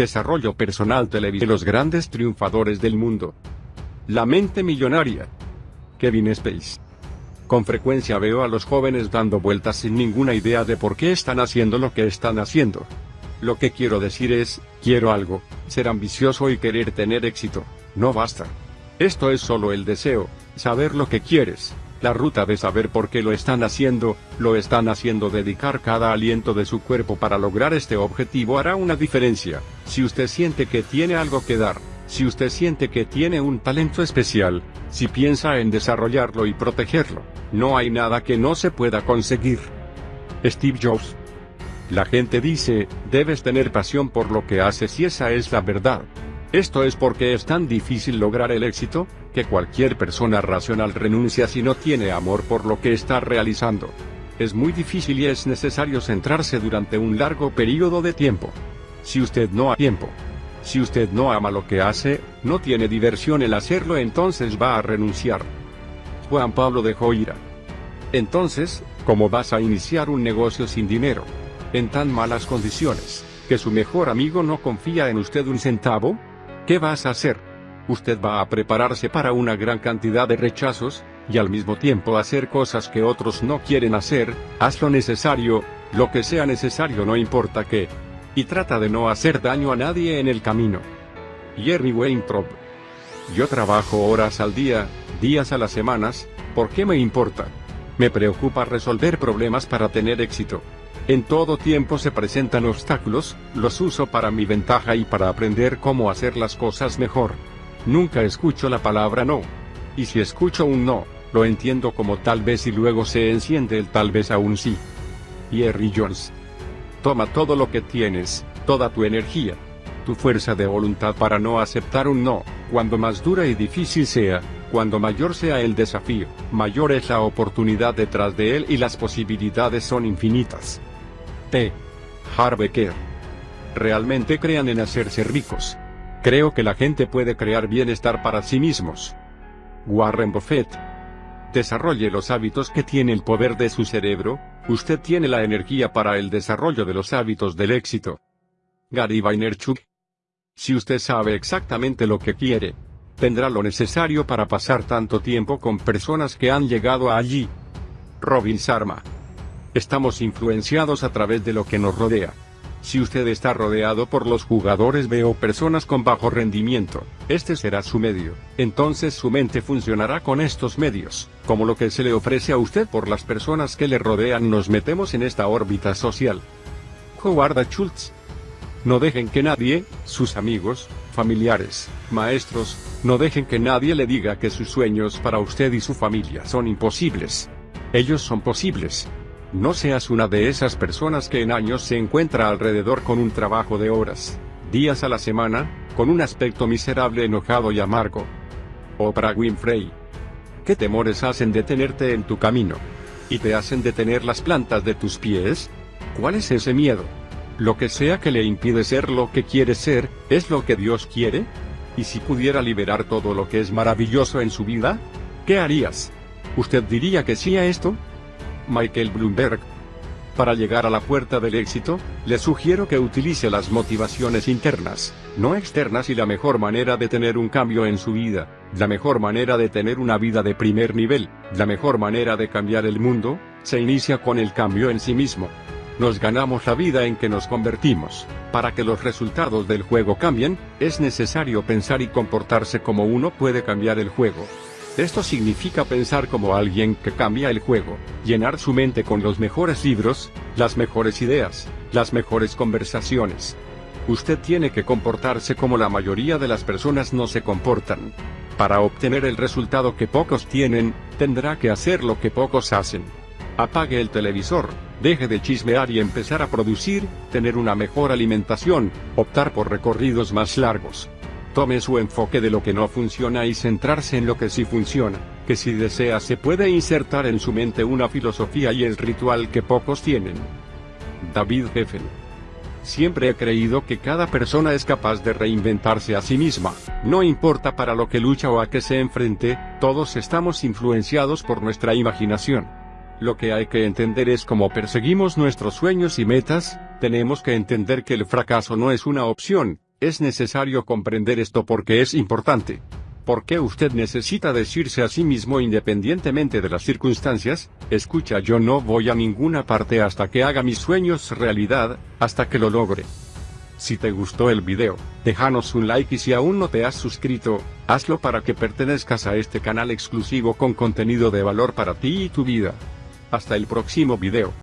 Desarrollo personal televisivo. Los grandes triunfadores del mundo. La mente millonaria. Kevin Space. Con frecuencia veo a los jóvenes dando vueltas sin ninguna idea de por qué están haciendo lo que están haciendo. Lo que quiero decir es, quiero algo, ser ambicioso y querer tener éxito. No basta. Esto es solo el deseo, saber lo que quieres, la ruta de saber por qué lo están haciendo, lo están haciendo dedicar cada aliento de su cuerpo para lograr este objetivo hará una diferencia. Si usted siente que tiene algo que dar, si usted siente que tiene un talento especial, si piensa en desarrollarlo y protegerlo, no hay nada que no se pueda conseguir. Steve Jobs. La gente dice, debes tener pasión por lo que haces y esa es la verdad. Esto es porque es tan difícil lograr el éxito, que cualquier persona racional renuncia si no tiene amor por lo que está realizando. Es muy difícil y es necesario centrarse durante un largo periodo de tiempo. Si usted no ha tiempo, si usted no ama lo que hace, no tiene diversión en hacerlo entonces va a renunciar. Juan Pablo dejó ira. Entonces, ¿cómo vas a iniciar un negocio sin dinero? En tan malas condiciones, que su mejor amigo no confía en usted un centavo? ¿Qué vas a hacer? Usted va a prepararse para una gran cantidad de rechazos, y al mismo tiempo hacer cosas que otros no quieren hacer, haz lo necesario, lo que sea necesario no importa qué. Y trata de no hacer daño a nadie en el camino. Jerry Weintraub. Yo trabajo horas al día, días a las semanas, ¿por qué me importa? Me preocupa resolver problemas para tener éxito. En todo tiempo se presentan obstáculos, los uso para mi ventaja y para aprender cómo hacer las cosas mejor. Nunca escucho la palabra no. Y si escucho un no, lo entiendo como tal vez y luego se enciende el tal vez aún sí. Jerry Jones. Toma todo lo que tienes, toda tu energía, tu fuerza de voluntad para no aceptar un no, cuando más dura y difícil sea, cuando mayor sea el desafío, mayor es la oportunidad detrás de él y las posibilidades son infinitas. T. Harbecker. Realmente crean en hacerse ricos. Creo que la gente puede crear bienestar para sí mismos. Warren Buffett. Desarrolle los hábitos que tiene el poder de su cerebro, usted tiene la energía para el desarrollo de los hábitos del éxito. Gary Vaynerchuk. Si usted sabe exactamente lo que quiere, tendrá lo necesario para pasar tanto tiempo con personas que han llegado allí. Robin Sharma. Estamos influenciados a través de lo que nos rodea. Si usted está rodeado por los jugadores veo personas con bajo rendimiento, este será su medio, entonces su mente funcionará con estos medios, como lo que se le ofrece a usted por las personas que le rodean nos metemos en esta órbita social. Howard Schultz. No dejen que nadie, sus amigos, familiares, maestros, no dejen que nadie le diga que sus sueños para usted y su familia son imposibles. Ellos son posibles. No seas una de esas personas que en años se encuentra alrededor con un trabajo de horas, días a la semana, con un aspecto miserable, enojado y amargo. Oprah Winfrey. ¿Qué temores hacen detenerte en tu camino? ¿Y te hacen detener las plantas de tus pies? ¿Cuál es ese miedo? Lo que sea que le impide ser lo que quiere ser, ¿es lo que Dios quiere? ¿Y si pudiera liberar todo lo que es maravilloso en su vida? ¿Qué harías? ¿Usted diría que sí a esto? Michael Bloomberg. Para llegar a la puerta del éxito, le sugiero que utilice las motivaciones internas, no externas y la mejor manera de tener un cambio en su vida, la mejor manera de tener una vida de primer nivel, la mejor manera de cambiar el mundo, se inicia con el cambio en sí mismo. Nos ganamos la vida en que nos convertimos. Para que los resultados del juego cambien, es necesario pensar y comportarse como uno puede cambiar el juego. Esto significa pensar como alguien que cambia el juego, llenar su mente con los mejores libros, las mejores ideas, las mejores conversaciones. Usted tiene que comportarse como la mayoría de las personas no se comportan. Para obtener el resultado que pocos tienen, tendrá que hacer lo que pocos hacen. Apague el televisor, deje de chismear y empezar a producir, tener una mejor alimentación, optar por recorridos más largos. Tome su enfoque de lo que no funciona y centrarse en lo que sí funciona, que si desea se puede insertar en su mente una filosofía y el ritual que pocos tienen. David Geffen. Siempre he creído que cada persona es capaz de reinventarse a sí misma, no importa para lo que lucha o a qué se enfrente, todos estamos influenciados por nuestra imaginación. Lo que hay que entender es cómo perseguimos nuestros sueños y metas, tenemos que entender que el fracaso no es una opción, Es necesario comprender esto porque es importante. ¿Por qué usted necesita decirse a sí mismo independientemente de las circunstancias? Escucha, yo no voy a ninguna parte hasta que haga mis sueños realidad, hasta que lo logre. Si te gustó el video, déjanos un like y si aún no te has suscrito, hazlo para que pertenezcas a este canal exclusivo con contenido de valor para ti y tu vida. Hasta el próximo video.